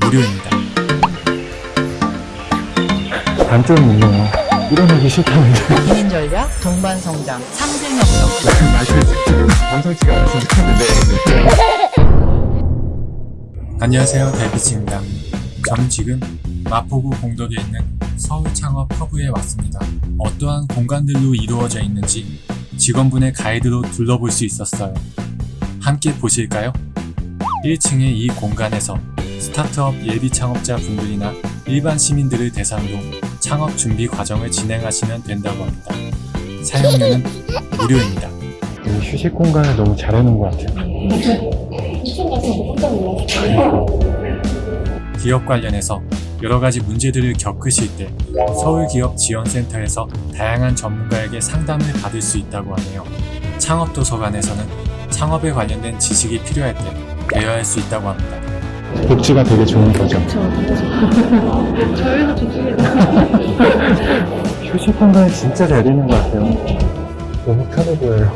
무료입니다. 단점이 있네요. 일어나기 싫다는데. 개인 전략, 동반 성장, 상생 협력. 말씀이 감성치가 않습니다. 안녕하세요 달빛입니다. 저는 지금 마포구 공덕에 있는 서울 창업 허브에 왔습니다. 어떠한 공간들로 이루어져 있는지 직원분의 가이드로 둘러볼 수 있었어요. 함께 보실까요? 1층의 이 공간에서 스타트업 예비 창업자 분들이나 일반 시민들을 대상으로 창업 준비 과정을 진행하시면 된다고 합니다. 사용료는 무료입니다. 이 휴식 공간을 너무 잘 해놓은 것 같아요. 기업 관련해서 여러 가지 문제들을 겪으실 때 서울기업지원센터에서 다양한 전문가에게 상담을 받을 수 있다고 하네요. 창업도서관에서는 창업에 관련된 지식이 필요할 때 대여할 수 있다고 합니다. 복지가 되게 좋은 거죠. 저희도 좋습니다. 휴식 공간이 진짜 잘 되는 것 같아요. 너무 편해 보여요.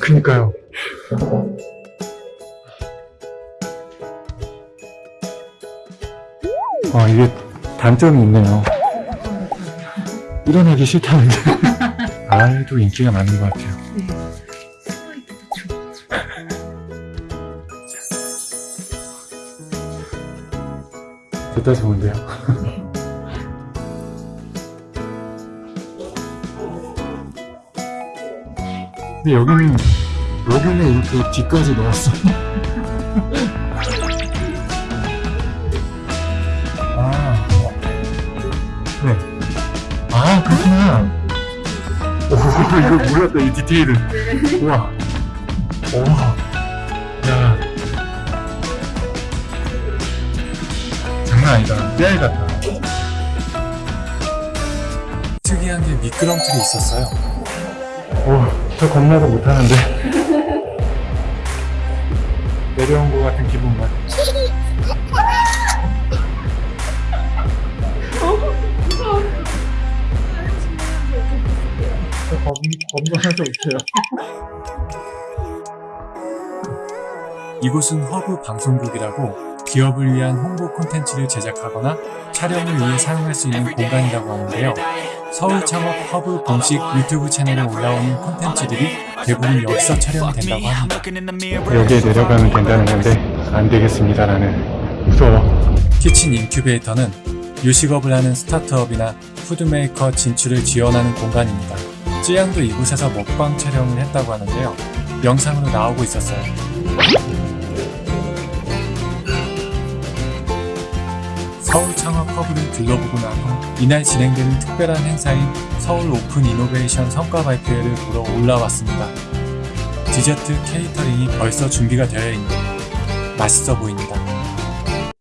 그니까요. 아, 이게 단점이 있네요. 일어나기 싫다는데. 아이도 인기가 많은 것 같아요. 좋다 좋은데요. 근데 여기는 여기는 이렇게 뒤까지 넣었어. 아, 네. 아 그렇구나. 오 이거 몰랐다 이 디테일은. 우와. 우와. 야. 장난 아니다. 깨알 같아. 특이한 게 미끄럼틀이 있었어요. 오, 저 겁나서 못하는데. 내려온 것 같은 기분만. 저 겁, 겁나서 못해요. 이곳은 허브 방송국이라고 기업을 위한 홍보 콘텐츠를 제작하거나 촬영을 위해 사용할 수 있는 공간이라고 하는데요. 서울 창업 허브 공식 유튜브 채널에 올라오는 콘텐츠들이 대부분 여기서 촬영된다고 합니다. 여기에 내려가면 된다는 건데, 안 되겠습니다, 나는. 무서워. Kitchen 인큐베이터는 요식업을 하는 스타트업이나 food maker 진출을 지원하는 공간입니다. 쯔양도 이곳에서 먹방 촬영을 했다고 하는데요. 영상으로 나오고 있었어요. 서울 창업 허브를 둘러보고 난후 이날 진행되는 특별한 행사인 서울 Open Innovation 성과 발표회를 보러 올라왔습니다. 디저트 catering이 벌써 준비가 되어 있는데 맛있어 보입니다.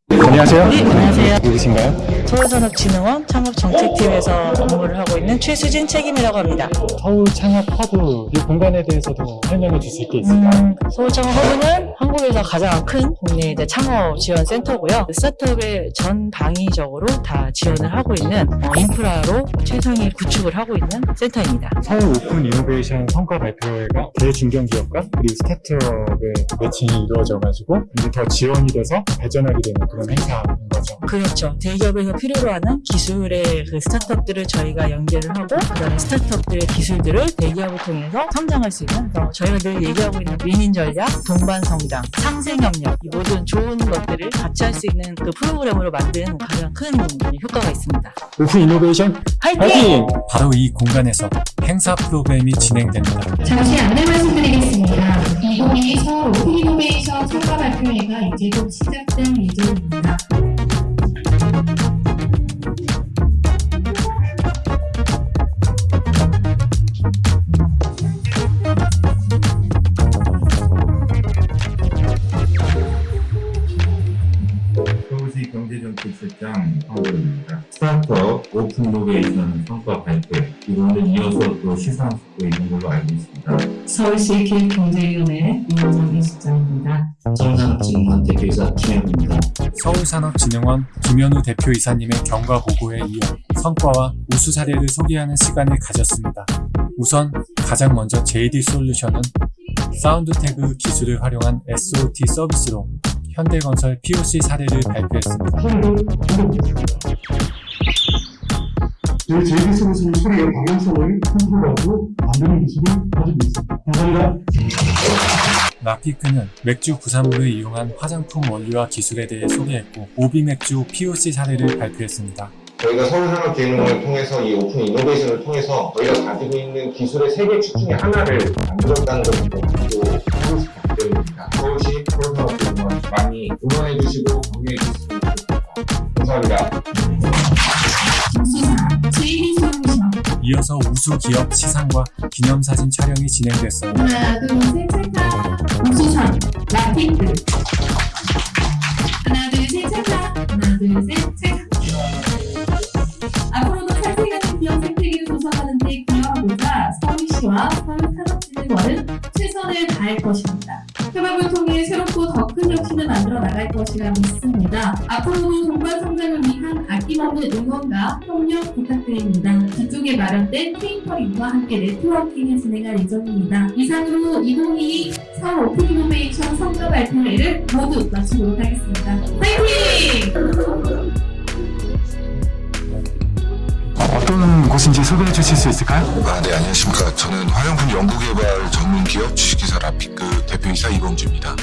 안녕하세요. 네, 안녕하세요. 누구신가요? 서울산업진흥원 창업정책팀에서 업무를 하고 있는 최수진 책임이라고 합니다. 서울 창업 허브 이 공간에 대해서도 설명해 주실 게 있을까요? 음, 서울 창업 허브는 한국에서 가장 큰 국내 이제 창업 지원 센터고요. 스타트업에 전 방위적으로 다 지원을 하고 있는 어, 인프라로 최상위 구축을 하고 있는 센터입니다. 서울 오픈 이노베이션 성과 발표회가 대중견기업과 그리고 스타트업의 매칭이 이루어져가지고 이제 더 지원이 돼서 발전하게 되는 그런 행사인 거죠. 그렇죠. 대기업에서 필요로 하는 기술의 그 스타트업들을 저희가 연계를 하고 그다음에 스타트업들의 기술들을 대기업을 통해서 성장할 수 있는 그래서 저희가 늘 얘기하고 있는 윈인 전략, 동반 성장, 상생 협력 이 모든 좋은 것들을 같이 할 수 있는 그 프로그램으로 만든 가장 큰 효과가 있습니다. Open Innovation 화이팅! 파이팅! 바로 이 공간에서 행사 프로그램이 진행됩니다. 잠시 안내 말씀드리겠습니다. 2022 서울 Open Innovation 성과 발표회가 이제 곧 시작될 예정입니다. 서울시 경제정책실장 황보입니다. 스타트업 Open Innovation 성과 발표 이거는 이어서 또 시상식도 있는 걸로 알고 있습니다. 서울시 기획경제위원회 이원정 실장입니다. 서울산업진흥원 대표이사 김현우입니다. 서울산업진흥원 김현우 대표이사님의 경과 보고에 이어 성과와 우수 사례를 소개하는 시간을 가졌습니다. 우선 가장 먼저 JD 솔루션은 sound tag 기술을 활용한 SOT 서비스로 현대건설 POC 사례를 발표했습니다. 저희 JD솔루션은 소리의 방향성을 컨트롤하고 만드는 기술을 가지고 있습니다. 감사합니다. 라피크는 맥주 부산물을 이용한 화장품 원료와 기술에 대해 소개했고 오비 맥주 POC 사례를 발표했습니다. 저희가 서울산업진흥원을 통해서 이 Open Innovation을 통해서 저희가 가지고 있는 기술의 세 개 축 중에 하나를 만들었다는 것을 격려해 주시면 좋겠습니다. 감사합니다. 이어서 우수 기업 시상과 기념사진 촬영이 진행됐어요. 하나 둘 셋 찰칵 우수상 라피크 하나 둘 셋 찰칵 하나 둘 셋 찰칵 앞으로도 살생하는 기업 생태계를 조성하는 데 기여하고자 서울시와 서울 산업진흥원은 최선을 다할 것입니다. 협업을 통해 새롭고 더 큰 혁신을 만들어 나갈 것이라 믿습니다. 앞으로도 동반 성장을 위한 아낌없는 응원과 협력 부탁드립니다. 뒤쪽에 마련된 catering과 함께 networking을 진행할 예정입니다. 이상으로 2022 서울 Open Innovation 성과 발표회를 모두 마치도록 하겠습니다. 파이팅! 어떤 곳인지 소개해 주실 수 있을까요? 아, 네, 안녕하십니까. 저는 화장품 연구개발 전문 기업 주식회사 라피크 대표이사 이범주입니다.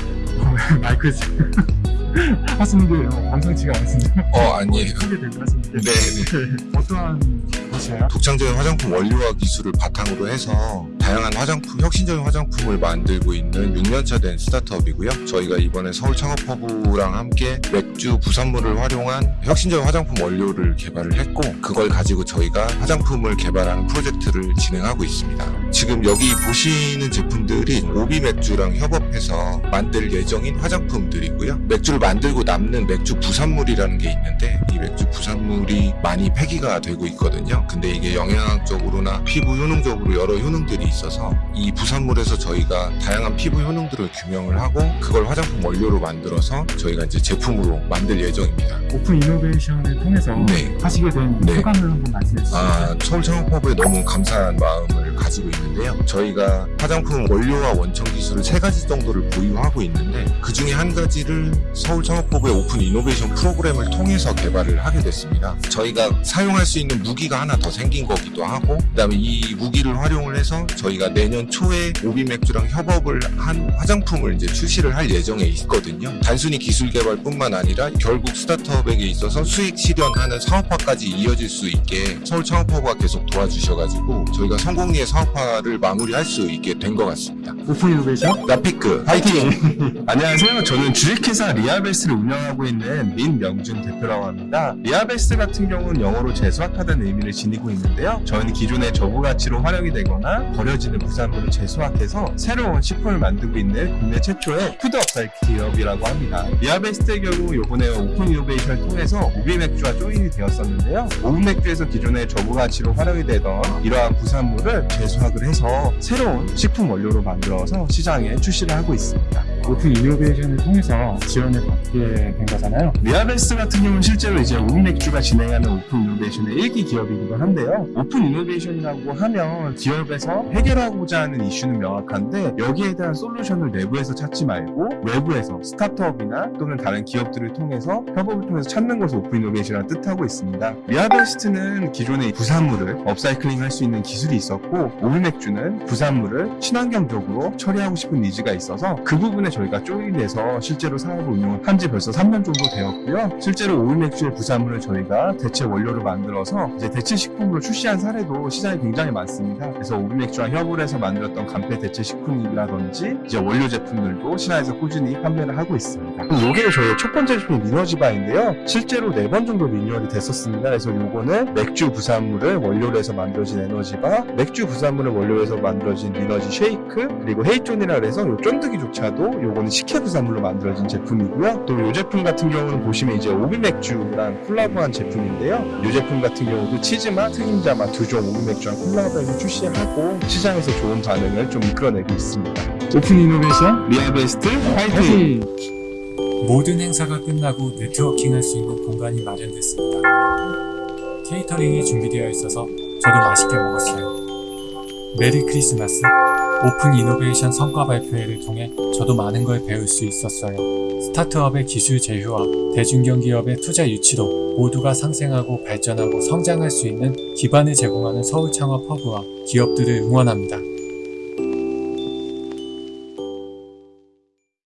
마이크 하시는 게 심상치가 않습니다. 어, 아니에요. 소개되고 하시는 게 네, 네. 어떠한 곳이에요? 독창적인 화장품 원료와 기술을 바탕으로 해서 다양한 화장품, 혁신적인 화장품을 만들고 있는 6년차 된 스타트업이고요. 저희가 이번에 서울 창업허브랑 함께 맥주 부산물을 활용한 혁신적인 화장품 원료를 개발을 했고, 그걸 가지고 저희가 화장품을 개발하는 프로젝트를 진행하고 있습니다. 지금 여기 보시는 제품들이 오비 맥주랑 협업해서 만들 예정인 화장품들이고요. 맥주를 만들고 남는 맥주 부산물이라는 게 있는데 이 맥주 부산물이 많이 폐기가 되고 있거든요. 근데 이게 영양학적으로나 피부 효능적으로 여러 효능들이 있어서 이 부산물에서 저희가 다양한 피부 효능들을 규명을 하고 그걸 화장품 원료로 만들어서 저희가 이제 제품으로 만들 예정입니다. open innovation을 통해서 네. 하시게 된 네. 소감을 한번 말씀해 주시죠. 아, 서울 창업허브에 너무 감사한 마음을 가지고 있는 데요. 저희가 화장품 원료와 원천 기술을 세 가지 정도를 보유하고 있는데 그 중에 한 가지를 서울 창업허브의 open innovation 프로그램을 통해서 개발을 하게 됐습니다. 저희가 사용할 수 있는 무기가 하나 더 생긴 거기도 하고 그 다음에 이 무기를 활용을 해서 저희가 내년 초에 오비 맥주랑 협업을 한 화장품을 이제 출시를 할 예정에 있거든요. 단순히 기술 개발뿐만 아니라 결국 스타트업에게 있어서 수익 실현하는 사업화까지 이어질 수 있게 서울 창업허브가 계속 도와주셔가지고 저희가 성공리에 사업화 를 마무리할 수 있게 된 것 같습니다. open innovation 라피크 파이팅! 안녕하세요. 저는 주식회사 리하베스트를 운영하고 있는 민명준 대표라고 합니다. 리하베스트 같은 경우는 영어로 재수확하다는 의미를 지니고 있는데요. 저희는 기존의 저부가치로 활용이 되거나 버려지는 부산물을 재수확해서 새로운 식품을 만들고 있는 국내 최초의 food upcycle 기업이라고 합니다. 리하베스트의 경우 요번에 open innovation을 통해서 오비 맥주와 join이 되었었는데요. 오비 맥주에서 기존의 저부가치로 활용이 되던 이러한 부산물을 재수확을 해서 새로운 식품 원료로 만들어서 시장에 출시를 하고 있습니다. open innovation을 통해서 지원을 받게 된 거잖아요. 리하베스트 같은 경우는 실제로 이제 오비맥주가 진행하는 open innovation의 일기 기업이기도 한데요. open innovation이라고 하면 기업에서 해결하고자 하는 이슈는 명확한데 여기에 대한 솔루션을 내부에서 찾지 말고 외부에서 스타트업이나 또는 다른 기업들을 통해서 협업을 통해서 찾는 것을 open innovation이라는 뜻하고 있습니다. 리하베스트는 기존의 부산물을 업사이클링 할 수 있는 기술이 있었고 오비맥주는 부산물을 친환경적으로 처리하고 싶은 needs가 있어서 그 부분에 저희가 join해서 실제로 사업을 운영한 지 벌써 3년 정도 되었고요. 실제로 오비맥주의 부산물을 저희가 대체 원료로 만들어서 이제 대체 식품으로 출시한 사례도 시장에 굉장히 많습니다. 그래서 오비맥주와 협업을 해서 만들었던 간편 대체 식품이라든지 이제 원료 제품들도 시장에서 꾸준히 판매를 하고 있습니다. 이게 저희 첫 번째 제품 리너지바인데요. 실제로 네 번 정도 리뉴얼이 됐었습니다. 그래서 요거는 맥주 부산물을 원료로 해서 만들어진 에너지바, 맥주 부산물을 원료로 해서 만들어진 리너지 쉐이크, 그리고 헤이존이라 그래서 요 쫀득이조차도 요거는 식혜 부산물로 만들어진 제품이고요. 또 이 제품 같은 경우는 보시면 이제 오비맥주랑 콜라보한 제품인데요. 이 제품 같은 경우도 치즈맛, 튀긴감자 맛 두 종 오비맥주랑 콜라보해서 출시하고 시장에서 좋은 반응을 좀 이끌어내고 있습니다. open innovation 리하베스트! 파이팅! 모든 행사가 끝나고 네트워킹 할 수 있는 공간이 마련됐습니다. 케이터링이 준비되어 있어서 저도 맛있게 먹었어요. Merry Christmas. open innovation 성과 발표회를 통해 저도 많은 걸 배울 수 있었어요. 스타트업의 기술 제휴와 대중견기업의 투자 유치로 모두가 상생하고 발전하고 성장할 수 있는 기반을 제공하는 서울 창업 허브와 기업들을 응원합니다.